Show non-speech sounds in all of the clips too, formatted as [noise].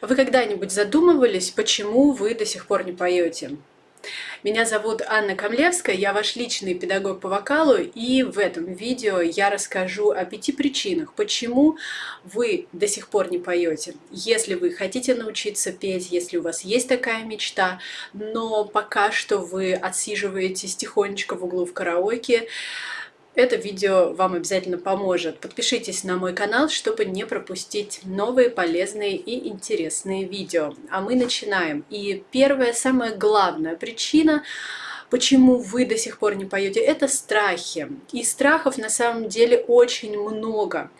Вы когда-нибудь задумывались, почему вы до сих пор не поете? Меня зовут Анна Камлевская, я ваш личный педагог по вокалу, и в этом видео я расскажу о пяти причинах, почему вы до сих пор не поете. Если вы хотите научиться петь, если у вас есть такая мечта, но пока что вы отсиживаетесь тихонечко в углу в караоке, это видео вам обязательно поможет. Подпишитесь на мой канал, чтобы не пропустить новые полезные и интересные видео. А мы начинаем. И первая, самая главная причина – почему вы до сих пор не поете, это страхи. И страхов на самом деле очень много.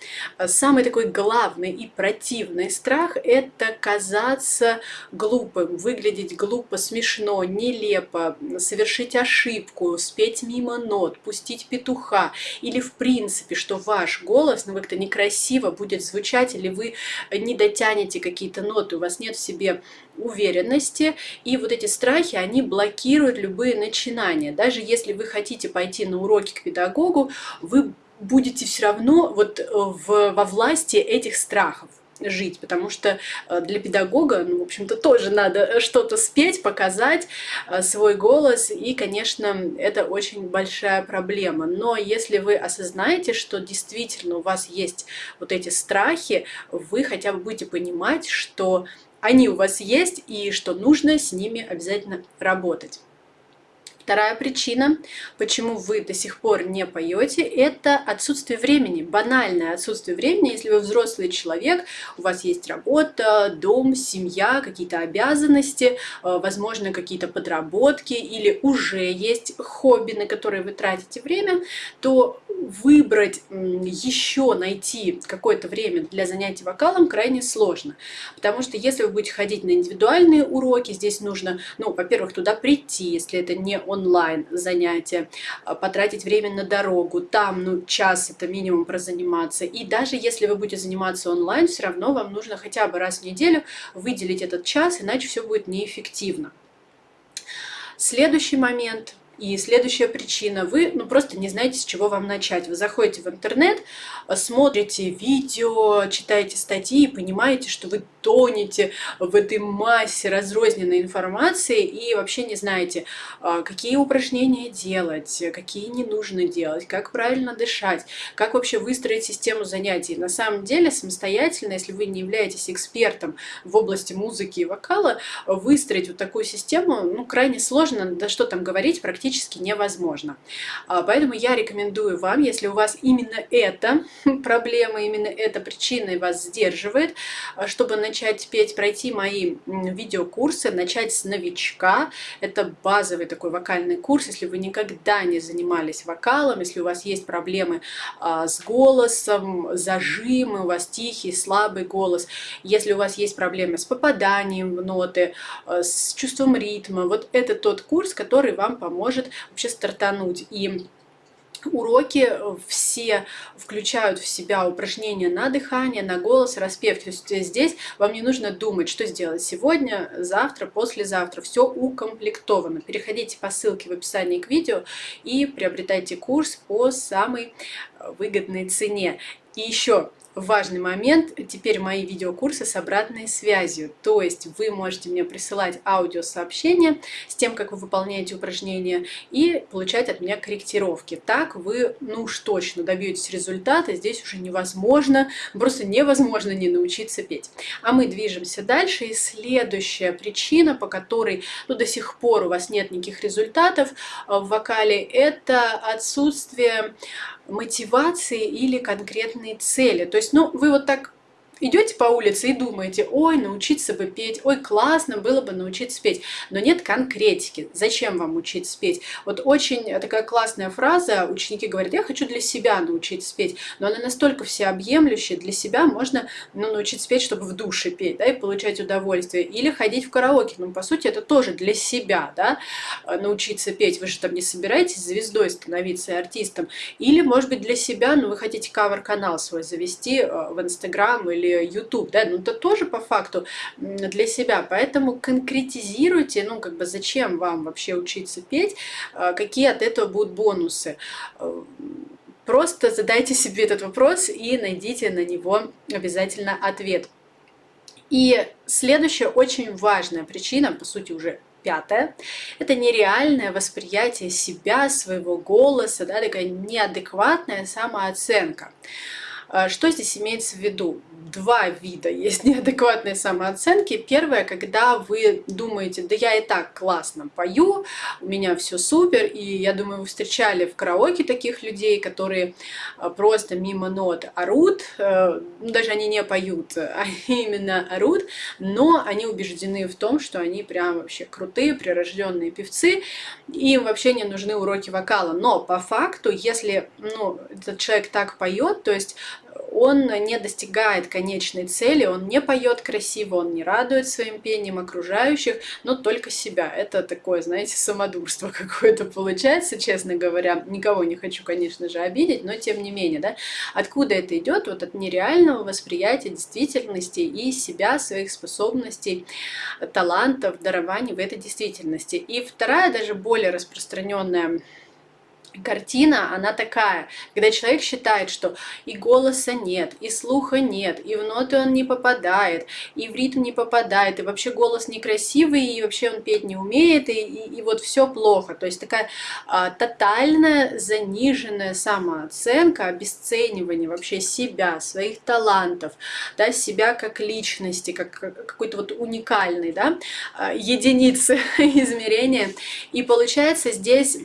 Самый такой главный и противный страх – это казаться глупым, выглядеть глупо, смешно, нелепо, совершить ошибку, спеть мимо нот, пустить петуха. Или в принципе, что ваш голос ну, как-то некрасиво будет звучать, или вы не дотянете какие-то ноты, у вас нет в себе уверенности, и вот эти страхи, они блокируют любые начинания. Даже если вы хотите пойти на уроки к педагогу, вы будете все равно вот э, в, во власти этих страхов жить, потому что э, для педагога, ну, в общем-то, тоже надо что-то спеть, показать э, свой голос, и, конечно, это очень большая проблема. Но если вы осознаете, что действительно у вас есть вот эти страхи, вы хотя бы будете понимать, что они у вас есть и что нужно с ними обязательно работать. Вторая причина, почему вы до сих пор не поете, это отсутствие времени, банальное отсутствие времени. Если вы взрослый человек, у вас есть работа, дом, семья, какие-то обязанности, э, возможно, какие-то подработки или уже есть хобби, на которые вы тратите время, то выбрать еще, найти какое-то время для занятий вокалом крайне сложно. Потому что если вы будете ходить на индивидуальные уроки, здесь нужно, ну, во-первых, туда прийти, если это не онлайн занятие, а, потратить время на дорогу, там, ну, час это минимум прозаниматься. И даже если вы будете заниматься онлайн, все равно вам нужно хотя бы раз в неделю выделить этот час, иначе все будет неэффективно. Следующий момент – и следующая причина, вы ну, просто не знаете, с чего вам начать. Вы заходите в интернет, смотрите видео, читаете статьи и понимаете, что вы тонете в этой массе разрозненной информации и вообще не знаете, а, какие упражнения делать, какие не нужно делать, как правильно дышать, как вообще выстроить систему занятий. На самом деле самостоятельно, если вы не являетесь экспертом в области музыки и вокала, выстроить вот такую систему ну, крайне сложно, да что там говорить, практически практически невозможно. А, поэтому я рекомендую вам, если у вас именно эта [laughs] проблема, именно эта причина вас сдерживает, а, чтобы начать петь, пройти мои видеокурсы, начать с новичка. Это базовый такой вокальный курс, если вы никогда не занимались вокалом, если у вас есть проблемы а, с голосом, зажимы, у вас тихий, слабый голос, если у вас есть проблемы с попаданием в ноты, с чувством ритма, вот это тот курс, который вам поможет может вообще стартануть. И Уроки все включают в себя упражнения на дыхание, на голос, распев. То есть здесь вам не нужно думать, что сделать сегодня, завтра, послезавтра. Все укомплектовано. Переходите по ссылке в описании к видео и приобретайте курс по самой выгодной цене. И еще важный момент, теперь мои видеокурсы с обратной связью. То есть вы можете мне присылать аудиосообщения с тем, как вы выполняете упражнения, и получать от меня корректировки. Так вы, ну уж точно, добьетесь результата. Здесь уже невозможно, просто невозможно не научиться петь. А мы движемся дальше. И следующая причина, по которой ну, до сих пор у вас нет никаких результатов в вокале, это отсутствие мотивации или конкретной цели. То есть, ну, вы вот так идете по улице и думаете, ой, научиться бы петь, ой, классно было бы научиться петь, но нет конкретики. Зачем вам учиться петь? Вот очень такая классная фраза, ученики говорят, я хочу для себя научиться петь, но она настолько всеобъемлющая, для себя можно ну, научиться петь, чтобы в душе петь, да, и получать удовольствие, или ходить в караоке, ну, по сути, это тоже для себя, да, научиться петь, вы же там не собираетесь звездой становиться артистом, или, может быть, для себя, ну, вы хотите кавер-канал свой завести э, в Инстаграм или или YouTube, да, ну это тоже по факту для себя, поэтому конкретизируйте, ну как бы зачем вам вообще учиться петь, а, какие от этого будут бонусы. Просто задайте себе этот вопрос и найдите на него обязательно ответ. И следующая очень важная причина, по сути уже пятая, это нереальное восприятие себя, своего голоса, да, такая неадекватная самооценка. А, что здесь имеется в виду? Два вида есть [laughs] неадекватной самооценки. Первое, когда вы думаете, да я и так классно пою, у меня все супер, и я думаю, вы встречали в караоке таких людей, которые а, просто мимо нот орут, э, ну, даже они не поют, а [laughs] именно орут, но они убеждены в том, что они прям вообще крутые, прирожденные певцы, им вообще не нужны уроки вокала. Но по факту, если ну, этот человек так поет, то есть он не достигает конечной цели, он не поет красиво, он не радует своим пением окружающих, но только себя. Это такое, знаете, самодурство [laughs] какое-то получается, честно говоря. Никого не хочу, конечно же, обидеть, но тем не менее, да, откуда это идет? Вот от нереального восприятия действительности и себя, своих способностей, талантов, дарований в этой действительности. И вторая, даже более распространенная картина, она такая, когда человек считает, что и голоса нет, и слуха нет, и в ноты он не попадает, и в ритм не попадает, и вообще голос некрасивый, и вообще он петь не умеет, и, и, и вот все плохо. То есть такая а, тотальная заниженная самооценка, обесценивание вообще себя, своих талантов, да, себя как личности, как, как какой-то вот уникальной, да, а, единицы [laughs] измерения. И получается здесь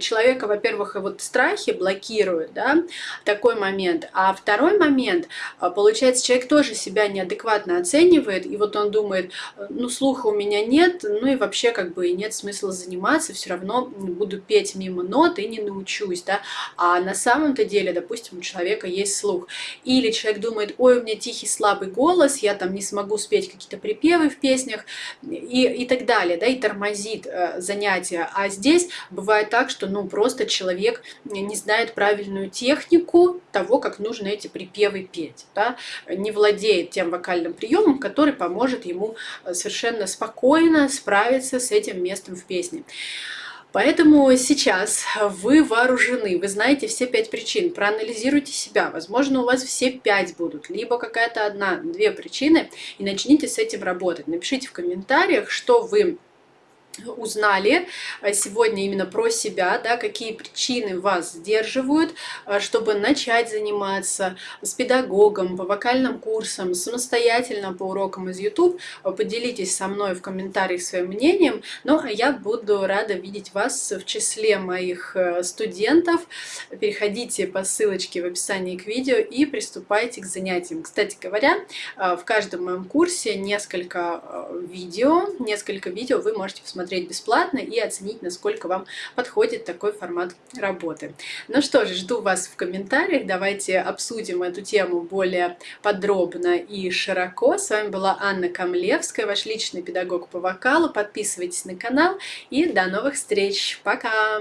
человека, во-первых, во-первых, вот страхи блокируют, да, такой момент. А второй момент, а, получается, человек тоже себя неадекватно оценивает, и вот он думает, ну, слуха у меня нет, ну и вообще как бы нет смысла заниматься, все равно буду петь мимо нот и не научусь, да. А на самом-то деле, допустим, у человека есть слух. Или человек думает, ой, у меня тихий слабый голос, я там не смогу спеть какие-то припевы в песнях и, и так далее, да, и тормозит э, занятия. А здесь бывает так, что, ну, просто человек не знает правильную технику того, как нужно эти припевы петь, да, не владеет тем вокальным приемом, который поможет ему э, совершенно спокойно справиться с этим местом в песне. Поэтому сейчас вы вооружены, вы знаете все пять причин, проанализируйте себя, возможно у вас все пять будут, либо какая-то одна, две причины, и начните с этим работать. Напишите в комментариях, что вы узнали э, сегодня именно про себя, да, какие причины вас сдерживают, э, чтобы начать заниматься с педагогом, по вокальным курсам, самостоятельно по урокам из YouTube. Э, поделитесь со мной в комментариях своим мнением. Ну, а я буду рада видеть вас в числе моих студентов. Переходите по ссылочке в описании к видео и приступайте к занятиям. Кстати говоря, в каждом моем курсе несколько видео, несколько видео вы можете посмотреть посмотреть бесплатно и оценить, насколько вам подходит такой формат работы. Ну что же, жду вас в комментариях, давайте обсудим эту тему более подробно и широко. С вами была Анна Камлевская, ваш личный педагог по вокалу. Подписывайтесь на канал и до новых встреч. Пока!